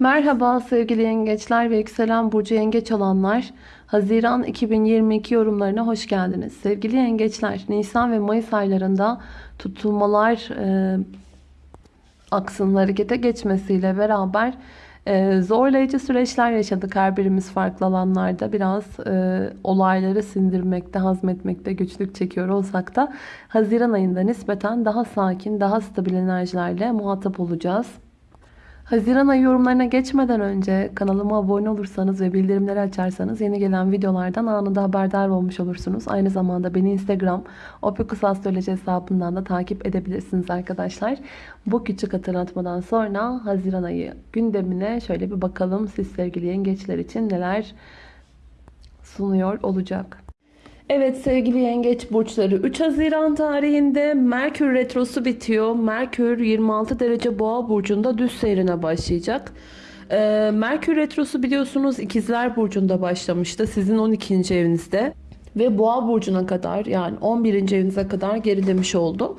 Merhaba sevgili yengeçler ve yükselen burcu yengeç olanlar. Haziran 2022 yorumlarına hoş geldiniz. Sevgili yengeçler, Nisan ve Mayıs aylarında tutulmalar e, aksının harekete geçmesiyle beraber e, zorlayıcı süreçler yaşadık her birimiz farklı alanlarda. Biraz e, olayları sindirmekte, hazmetmekte güçlük çekiyor olsak da Haziran ayında nispeten daha sakin, daha stabil enerjilerle muhatap olacağız. Haziran ayı yorumlarına geçmeden önce kanalıma abone olursanız ve bildirimleri açarsanız yeni gelen videolardan anında haberdar olmuş olursunuz. Aynı zamanda beni Instagram Opikus Astroloji hesabından da takip edebilirsiniz arkadaşlar. Bu küçük hatırlatmadan sonra Haziran ayı gündemine şöyle bir bakalım siz sevgili yengeçler için neler sunuyor olacak. Evet sevgili yengeç burçları 3 Haziran tarihinde Merkür Retrosu bitiyor. Merkür 26 derece boğa burcunda düz seyrine başlayacak. Ee, Merkür Retrosu biliyorsunuz ikizler burcunda başlamıştı. Sizin 12. evinizde. Ve boğa burcuna kadar yani 11. evinize kadar gerilemiş oldu.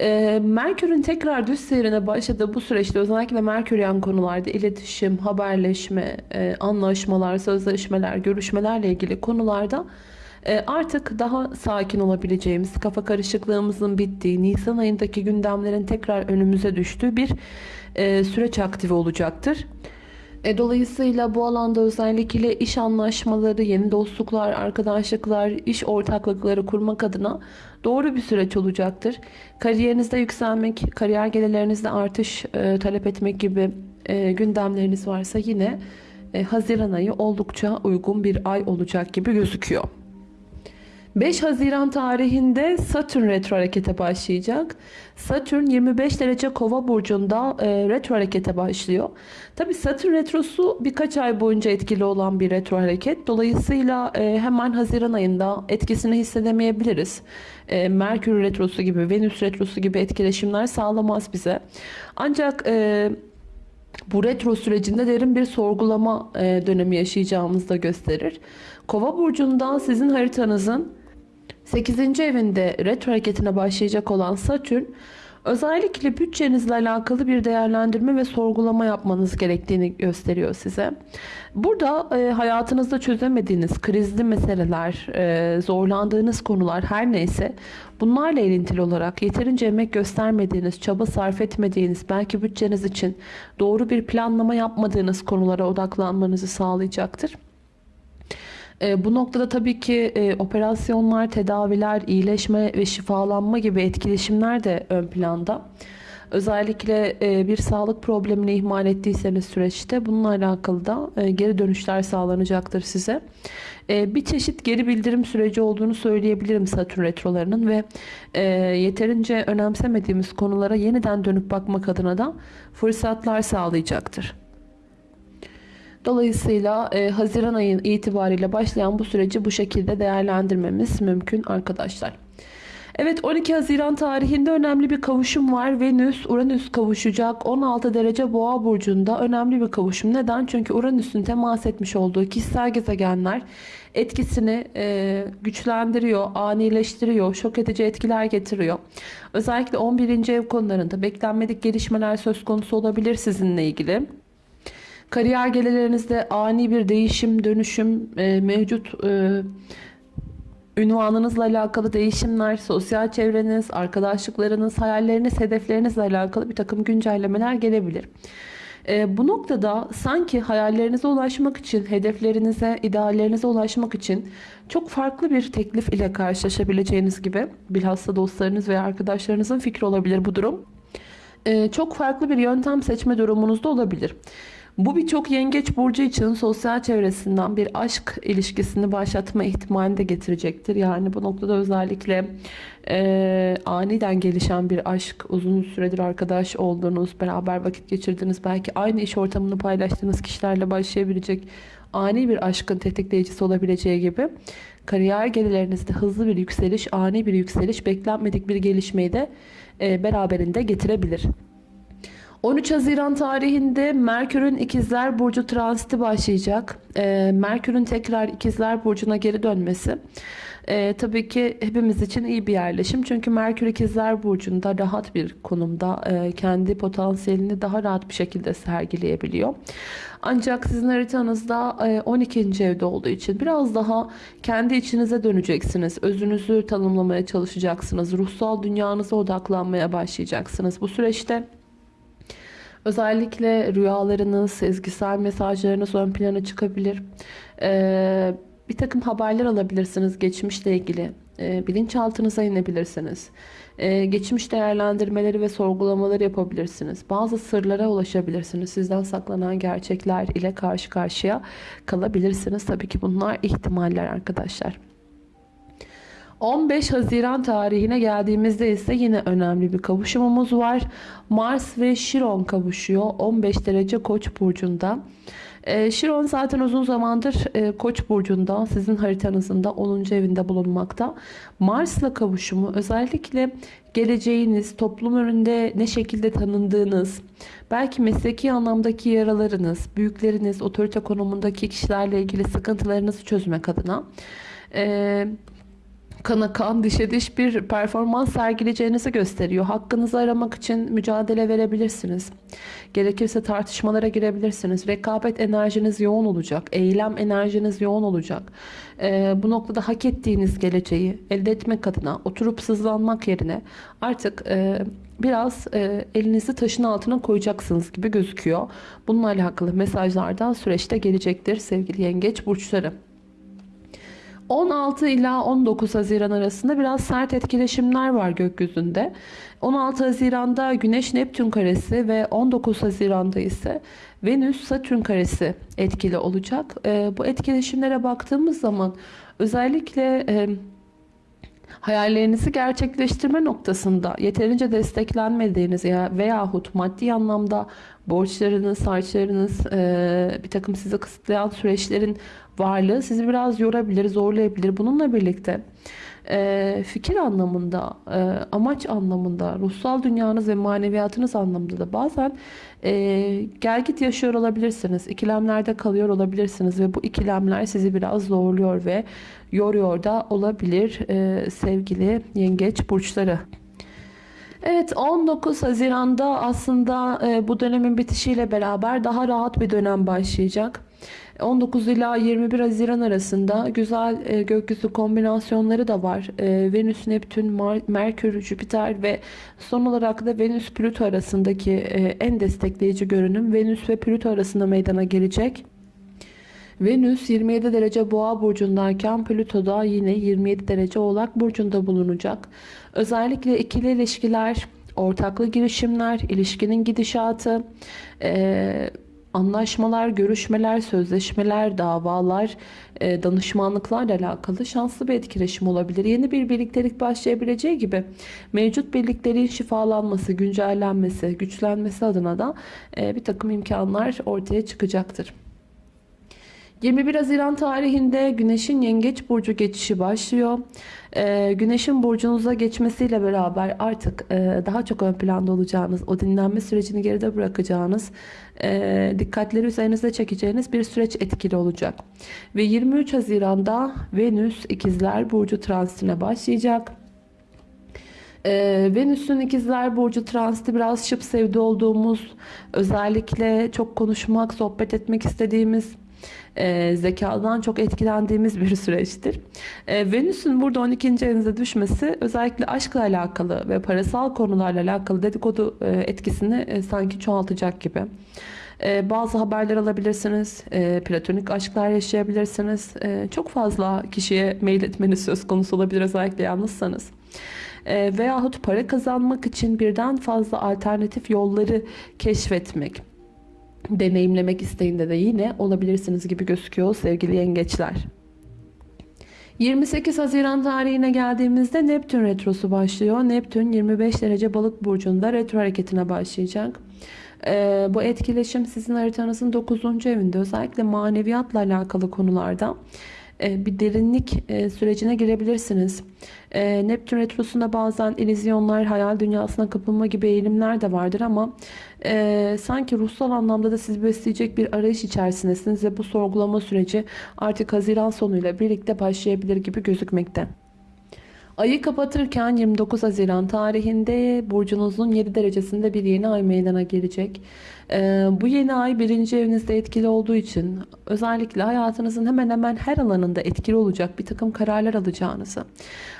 Ee, Merkür'ün tekrar düz seyrine başladığı bu süreçte özellikle Merküryen konularda iletişim, haberleşme, e, anlaşmalar, sözleşmeler, görüşmelerle ilgili konularda e, artık daha sakin olabileceğimiz, kafa karışıklığımızın bittiği, Nisan ayındaki gündemlerin tekrar önümüze düştüğü bir e, süreç aktive olacaktır. E, dolayısıyla bu alanda özellikle iş anlaşmaları, yeni dostluklar, arkadaşlıklar, iş ortaklıkları kurmak adına doğru bir süreç olacaktır. Kariyerinizde yükselmek, kariyer gelirlerinizde artış e, talep etmek gibi e, gündemleriniz varsa yine e, Haziran ayı oldukça uygun bir ay olacak gibi gözüküyor. 5 Haziran tarihinde Satürn retro harekete başlayacak. Satürn 25 derece kova burcunda e, retro harekete başlıyor. Tabi Satürn retrosu birkaç ay boyunca etkili olan bir retro hareket. Dolayısıyla e, hemen Haziran ayında etkisini hissedemeyebiliriz. E, Merkür retrosu gibi, Venüs retrosu gibi etkileşimler sağlamaz bize. Ancak... E, bu retro sürecinde derin bir sorgulama e, dönemi yaşayacağımızı da gösterir. Kova burcundan sizin haritanızın 8. evinde retro hareketine başlayacak olan Satürn özellikle bütçenizle alakalı bir değerlendirme ve sorgulama yapmanız gerektiğini gösteriyor size. Burada e, hayatınızda çözemediğiniz krizli meseleler, e, zorlandığınız konular her neyse bunlarla ilintili olarak yeterince emek göstermediğiniz, çaba sarf etmediğiniz, belki bütçeniz için doğru bir planlama yapmadığınız konulara odaklanmanızı sağlayacaktır. E, bu noktada tabii ki e, operasyonlar, tedaviler, iyileşme ve şifalanma gibi etkileşimler de ön planda. Özellikle e, bir sağlık problemini ihmal ettiyseniz süreçte bununla alakalı da e, geri dönüşler sağlanacaktır size. E, bir çeşit geri bildirim süreci olduğunu söyleyebilirim Satürn retrolarının ve yeterince önemsemediğimiz konulara yeniden dönüp bakmak adına da fırsatlar sağlayacaktır. Dolayısıyla e, Haziran ayın itibariyle başlayan bu süreci bu şekilde değerlendirmemiz mümkün arkadaşlar. Evet 12 Haziran tarihinde önemli bir kavuşum var. Venüs Uranüs kavuşacak. 16 derece Boğa burcunda önemli bir kavuşum. Neden? Çünkü Uranüs'ün temas etmiş olduğu kişisel gezegenler etkisini e, güçlendiriyor, anileştiriyor, şok edici etkiler getiriyor. Özellikle 11. ev konularında beklenmedik gelişmeler söz konusu olabilir sizinle ilgili. Kariyer gelirlerinizde ani bir değişim, dönüşüm e, mevcut e, ünvanınızla alakalı değişimler, sosyal çevreniz, arkadaşlıklarınız, hayalleriniz, hedeflerinizle alakalı bir takım güncellemeler gelebilir. E, bu noktada sanki hayallerinize ulaşmak için, hedeflerinize, ideallerinize ulaşmak için çok farklı bir teklif ile karşılaşabileceğiniz gibi bilhassa dostlarınız veya arkadaşlarınızın fikri olabilir bu durum. E, çok farklı bir yöntem seçme durumunuz da olabilir. Bu birçok yengeç burcu için sosyal çevresinden bir aşk ilişkisini başlatma ihtimalini de getirecektir. Yani bu noktada özellikle e, aniden gelişen bir aşk, uzun süredir arkadaş olduğunuz, beraber vakit geçirdiğiniz, belki aynı iş ortamını paylaştığınız kişilerle başlayabilecek ani bir aşkın tetikleyicisi olabileceği gibi kariyer gelirlerinizde hızlı bir yükseliş, ani bir yükseliş, beklenmedik bir gelişmeyi de e, beraberinde getirebilir. 13 Haziran tarihinde Merkür'ün İkizler Burcu transiti başlayacak. Ee, Merkür'ün tekrar İkizler Burcu'na geri dönmesi. Ee, tabii ki hepimiz için iyi bir yerleşim. Çünkü Merkür İkizler Burcu'nda rahat bir konumda e, kendi potansiyelini daha rahat bir şekilde sergileyebiliyor. Ancak sizin haritanızda e, 12. evde olduğu için biraz daha kendi içinize döneceksiniz. Özünüzü tanımlamaya çalışacaksınız. Ruhsal dünyanıza odaklanmaya başlayacaksınız. Bu süreçte Özellikle rüyalarınız, sezgisel mesajlarınız ön plana çıkabilir. Ee, bir takım haberler alabilirsiniz geçmişle ilgili. Ee, bilinçaltınıza inebilirsiniz. Ee, geçmiş değerlendirmeleri ve sorgulamaları yapabilirsiniz. Bazı sırlara ulaşabilirsiniz. Sizden saklanan gerçekler ile karşı karşıya kalabilirsiniz. Tabii ki bunlar ihtimaller arkadaşlar. 15 Haziran tarihine geldiğimizde ise yine önemli bir kavuşumumuz var. Mars ve Şiron kavuşuyor 15 derece Koç burcunda. E, Şiron zaten uzun zamandır e, Koç burcunda sizin haritanızın da 10. evinde bulunmakta. Mars'la kavuşumu özellikle geleceğiniz, toplum önünde ne şekilde tanındığınız, belki mesleki anlamdaki yaralarınız, büyükleriniz, otorite konumundaki kişilerle ilgili sıkıntılarınızı çözmek adına e, kana kan dişe diş bir performans sergileyeceğinizi gösteriyor. Hakkınızı aramak için mücadele verebilirsiniz. Gerekirse tartışmalara girebilirsiniz. Rekabet enerjiniz yoğun olacak. Eylem enerjiniz yoğun olacak. Ee, bu noktada hak ettiğiniz geleceği elde etmek adına oturup sızlanmak yerine artık e, biraz e, elinizi taşın altına koyacaksınız gibi gözüküyor. Bununla alakalı mesajlardan süreçte gelecektir sevgili yengeç burçları. 16 ila 19 Haziran arasında biraz sert etkileşimler var gökyüzünde. 16 Haziran'da Güneş Neptün karesi ve 19 Haziran'da ise Venüs Satürn karesi etkili olacak. E, bu etkileşimlere baktığımız zaman özellikle e, hayallerinizi gerçekleştirme noktasında yeterince desteklenmediğiniz ya veyahut maddi anlamda borçlarınız, harçlarınız, bir takım sizi kısıtlayan süreçlerin varlığı sizi biraz yorabilir, zorlayabilir. Bununla birlikte e, fikir anlamında, e, amaç anlamında, ruhsal dünyanız ve maneviyatınız anlamında da bazen e, gelgit yaşıyor olabilirsiniz. İkilemlerde kalıyor olabilirsiniz ve bu ikilemler sizi biraz zorluyor ve yoruyor da olabilir e, sevgili yengeç burçları. Evet 19 Haziran'da aslında e, bu dönemin bitişiyle beraber daha rahat bir dönem başlayacak. 19 ila 21 Haziran arasında güzel e, gökyüzü kombinasyonları da var. E, Venüs, Neptün, Merkür, Jüpiter ve son olarak da Venüs Plüto arasındaki e, en destekleyici görünüm Venüs ve Plüto arasında meydana gelecek. Venüs 27 derece boğa burcundayken Plüto da yine 27 derece oğlak burcunda bulunacak. Özellikle ikili ilişkiler, ortaklı girişimler, ilişkinin gidişatı, anlaşmalar, görüşmeler, sözleşmeler, davalar, danışmanlıklarla alakalı şanslı bir etkileşim olabilir. Yeni bir birliktelik başlayabileceği gibi mevcut birliklerin şifalanması, güncellenmesi, güçlenmesi adına da bir takım imkanlar ortaya çıkacaktır. 21 Haziran tarihinde Güneş'in Yengeç Burcu geçişi başlıyor. Ee, Güneş'in burcunuza geçmesiyle beraber artık e, daha çok ön planda olacağınız, o dinlenme sürecini geride bırakacağınız, e, dikkatleri üzerinize çekeceğiniz bir süreç etkili olacak. Ve 23 Haziran'da Venüs İkizler Burcu transitine başlayacak. Ee, Venüs'ün ikizler burcu transiti biraz şıp sevdi olduğumuz, özellikle çok konuşmak, sohbet etmek istediğimiz, e, zekadan çok etkilendiğimiz bir süreçtir. E, Venüs'ün burada 12. evinize düşmesi özellikle aşkla alakalı ve parasal konularla alakalı dedikodu e, etkisini e, sanki çoğaltacak gibi. E, bazı haberler alabilirsiniz. E, platonik aşklar yaşayabilirsiniz. E, çok fazla kişiye mail etmeniz söz konusu olabilir özellikle yalnızsanız. Veyahut para kazanmak için birden fazla alternatif yolları keşfetmek deneyimlemek isteğinde de yine olabilirsiniz gibi gözüküyor sevgili yengeçler. 28 Haziran tarihine geldiğimizde Neptün retrosu başlıyor. Neptün 25 derece balık burcunda retro hareketine başlayacak. Ee, bu etkileşim sizin haritanızın 9. evinde özellikle maneviyatla alakalı konularda bir derinlik e, sürecine girebilirsiniz. E, Neptün Retrosu'nda bazen illüzyonlar, hayal dünyasına kapılma gibi eğilimler de vardır ama e, sanki ruhsal anlamda da sizi besleyecek bir arayış içerisindesiniz ve bu sorgulama süreci artık Haziran sonuyla birlikte başlayabilir gibi gözükmekte. Ayı kapatırken 29 Haziran tarihinde burcunuzun 7 derecesinde bir yeni ay meydana gelecek. Ee, bu yeni ay birinci evinizde etkili olduğu için özellikle hayatınızın hemen hemen her alanında etkili olacak bir takım kararlar alacağınızı,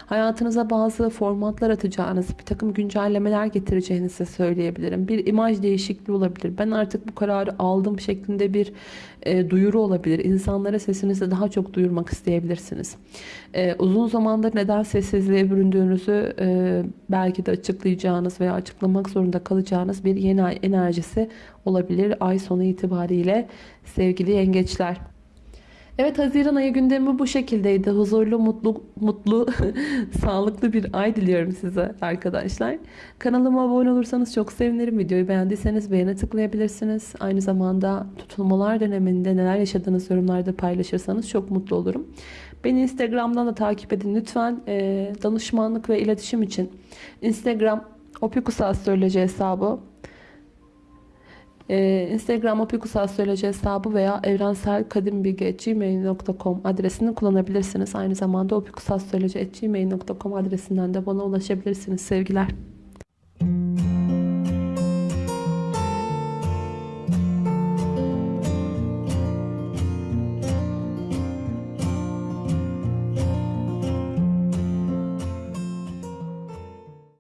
hayatınıza bazı formatlar atacağınızı, bir takım güncellemeler getireceğinizi söyleyebilirim. Bir imaj değişikliği olabilir. Ben artık bu kararı aldım şeklinde bir e, duyuru olabilir. İnsanlara sesinizi daha çok duyurmak isteyebilirsiniz. E, uzun zamandır neden sessizliğe büründüğünüzü e, belki de açıklayacağınız veya açıklamak zorunda kalacağınız bir yeni ay enerjisi olabilir ay sonu itibariyle sevgili yengeçler. Evet Haziran ayı gündemi bu şekildeydi. Huzurlu, mutlu, mutlu, sağlıklı bir ay diliyorum size arkadaşlar. Kanalıma abone olursanız çok sevinirim. Videoyu beğendiyseniz beğene tıklayabilirsiniz. Aynı zamanda tutulmalar döneminde neler yaşadığınız yorumlarda paylaşırsanız çok mutlu olurum. Beni Instagram'dan da takip edin lütfen. Ee, danışmanlık ve iletişim için Instagram Opikus Astroloji hesabı ee, Instagram Opikus Astroloji hesabı veya evrenselkadimbilgi.gmail.com adresini kullanabilirsiniz. Aynı zamanda opikusastroloji.gmail.com adresinden de bana ulaşabilirsiniz sevgiler.